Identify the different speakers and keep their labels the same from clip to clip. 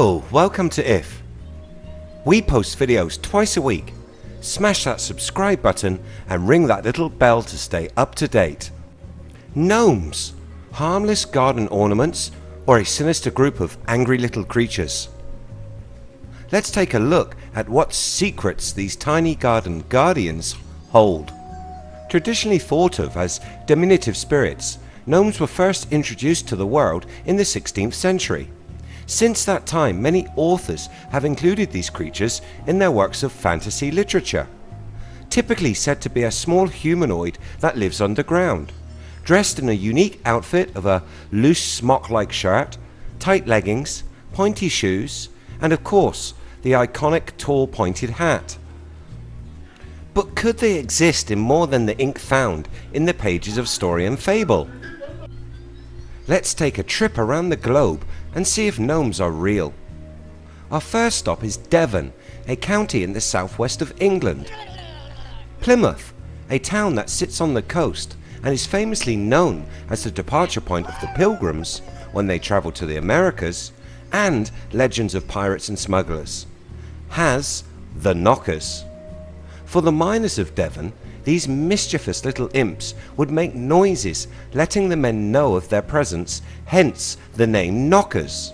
Speaker 1: Welcome to IF. We post videos twice a week. Smash that subscribe button and ring that little bell to stay up to date. Gnomes, harmless garden ornaments or a sinister group of angry little creatures? Let's take a look at what secrets these tiny garden guardians hold. Traditionally thought of as diminutive spirits, gnomes were first introduced to the world in the 16th century. Since that time many authors have included these creatures in their works of fantasy literature. Typically said to be a small humanoid that lives underground, dressed in a unique outfit of a loose smock-like shirt, tight leggings, pointy shoes, and of course the iconic tall pointed hat. But could they exist in more than the ink found in the pages of story and fable? Let's take a trip around the globe and see if gnomes are real. Our first stop is Devon, a county in the southwest of England. Plymouth, a town that sits on the coast and is famously known as the departure point of the pilgrims when they travel to the Americas and legends of pirates and smugglers, has the Knockers. For the miners of Devon, these mischievous little imps would make noises letting the men know of their presence, hence the name Knockers.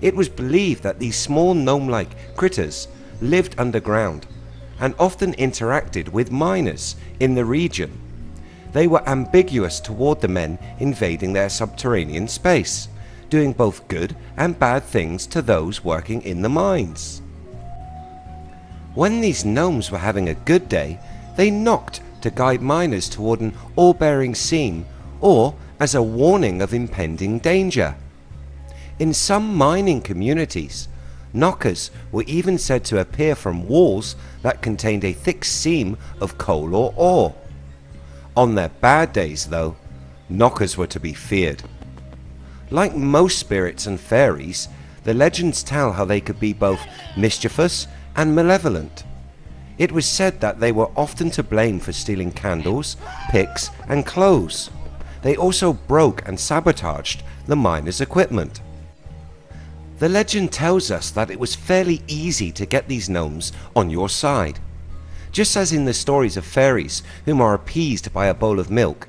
Speaker 1: It was believed that these small gnome-like critters lived underground and often interacted with miners in the region. They were ambiguous toward the men invading their subterranean space, doing both good and bad things to those working in the mines. When these gnomes were having a good day, they knocked to guide miners toward an ore-bearing seam or as a warning of impending danger. In some mining communities, knockers were even said to appear from walls that contained a thick seam of coal or ore. On their bad days though, knockers were to be feared. Like most spirits and fairies, the legends tell how they could be both mischievous and malevolent. It was said that they were often to blame for stealing candles, picks and clothes. They also broke and sabotaged the miners equipment. The legend tells us that it was fairly easy to get these gnomes on your side. Just as in the stories of fairies whom are appeased by a bowl of milk,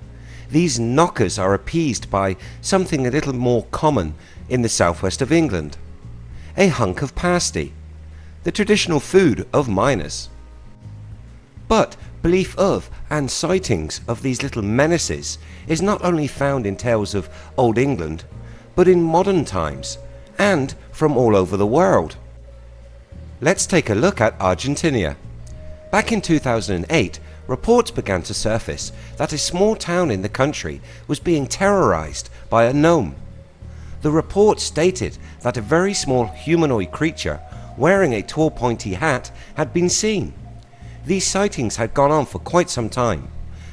Speaker 1: these knockers are appeased by something a little more common in the southwest of England. A hunk of pasty, the traditional food of miners. But belief of and sightings of these little menaces is not only found in tales of Old England, but in modern times and from all over the world. Let's take a look at Argentina. Back in 2008, reports began to surface that a small town in the country was being terrorized by a gnome. The report stated that a very small humanoid creature wearing a tall pointy hat had been seen. These sightings had gone on for quite some time.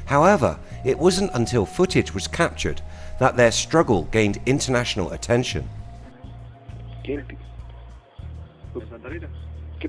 Speaker 1: However, it wasn't until footage was captured that their struggle gained international attention.
Speaker 2: ¿Quién? ¿Qué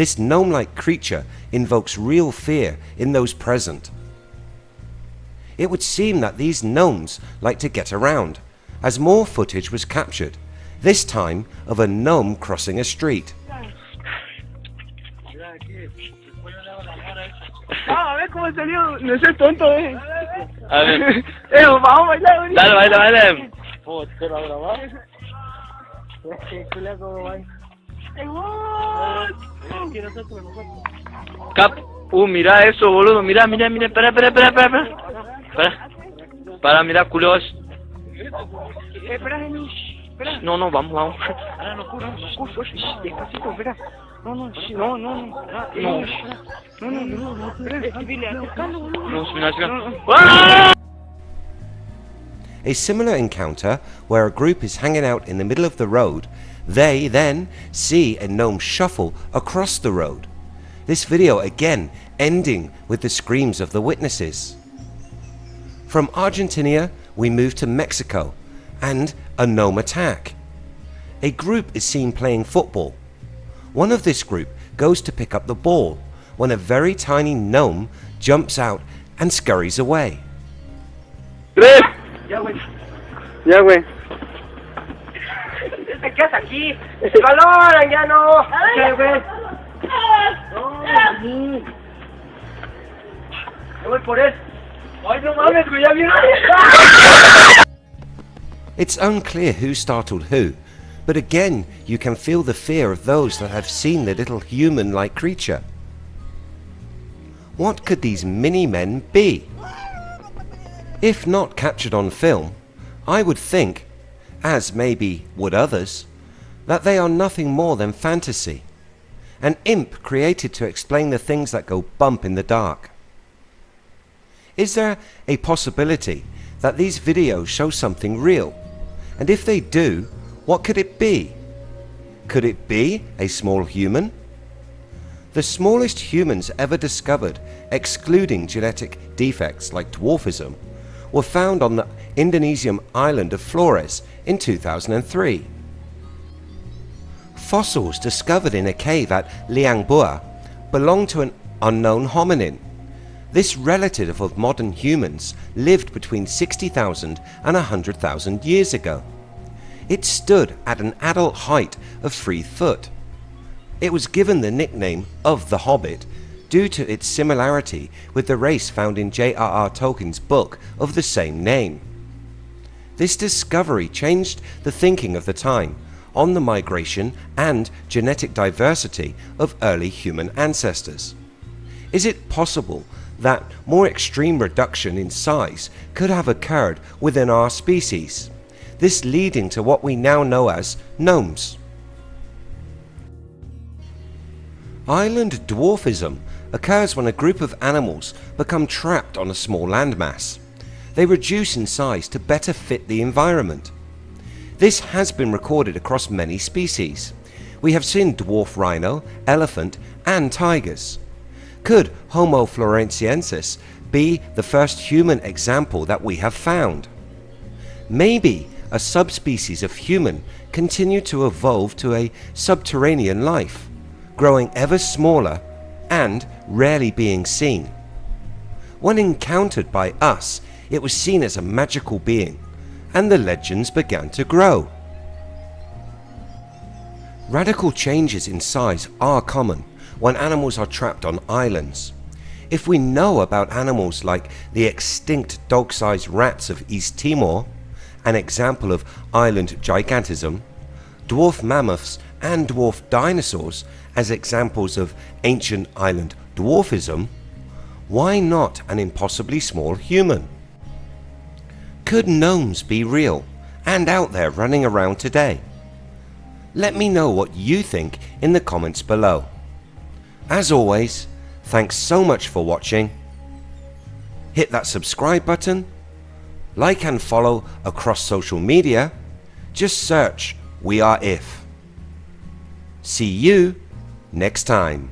Speaker 1: this gnome-like creature invokes real fear in those present. It would seem that these gnomes like to get around, as more footage was captured, this time of a gnome crossing a street.
Speaker 3: Ah, a ver cómo salió. No seas tonto, eh.
Speaker 4: A ver,
Speaker 3: Eh, vamos a bailar ahorita.
Speaker 4: dale, baila, baila.
Speaker 3: Oh, ¿te lo grabar? Qué culia como va. ¡Ey, what! Que nosotros, nosotros.
Speaker 4: Cap. Uh, mira eso, boludo. Mira, mira, mira. Espera, espera, espera, espera. Espera. Para, mira, culos.
Speaker 3: Eh, espera, espera.
Speaker 4: No, no, vamos, vamos.
Speaker 3: Ahora no ocurre, no Despacito, espera. No, no, no, no, no. Ah,
Speaker 4: No.
Speaker 3: eh. No, no, no, no.
Speaker 4: ¡Ah!
Speaker 1: A similar encounter where a group is hanging out in the middle of the road, they then see a gnome shuffle across the road. This video again ending with the screams of the witnesses. From Argentina, we move to Mexico and a gnome attack. A group is seen playing football. One of this group goes to pick up the ball when a very tiny gnome jumps out and scurries away.
Speaker 4: ¡Tres!
Speaker 2: Ya, güey. Ya, güey.
Speaker 3: Te quedas aquí. ¡Valoran, ya no! ¿Qué, güey? No, Yo voy por él. Ay, no mames, güey, ya viene.
Speaker 1: It's unclear who startled who, but again you can feel the fear of those that have seen the little human like creature. What could these mini men be? If not captured on film, I would think, as maybe would others, that they are nothing more than fantasy, an imp created to explain the things that go bump in the dark. Is there a possibility that these videos show something real? And if they do, what could it be? Could it be a small human? The smallest humans ever discovered, excluding genetic defects like dwarfism, were found on the Indonesian island of Flores in 2003. Fossils discovered in a cave at Liang Bua belong to an unknown hominin. This relative of modern humans lived between 60,000 and 100,000 years ago. It stood at an adult height of 3 foot. It was given the nickname of the Hobbit due to its similarity with the race found in J.R.R. Tolkien's book of the same name. This discovery changed the thinking of the time on the migration and genetic diversity of early human ancestors. Is it possible that more extreme reduction in size could have occurred within our species, this leading to what we now know as gnomes? Island dwarfism occurs when a group of animals become trapped on a small landmass. They reduce in size to better fit the environment. This has been recorded across many species. We have seen dwarf rhino, elephant and tigers. Could Homo floresiensis be the first human example that we have found? Maybe a subspecies of human continued to evolve to a subterranean life, growing ever smaller and rarely being seen. When encountered by us, it was seen as a magical being, and the legends began to grow. Radical changes in size are common when animals are trapped on islands. If we know about animals like the extinct dog-sized rats of East Timor, an example of island gigantism, dwarf mammoths and dwarf dinosaurs as examples of ancient island dwarfism, why not an impossibly small human? Could gnomes be real and out there running around today? Let me know what you think in the comments below. As always, thanks so much for watching. Hit that subscribe button, like and follow across social media, just search We Are If. See you next time.